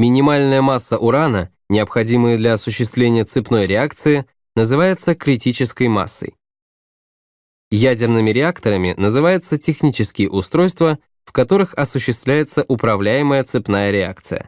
Минимальная масса урана, необходимая для осуществления цепной реакции, называется критической массой. Ядерными реакторами называются технические устройства, в которых осуществляется управляемая цепная реакция.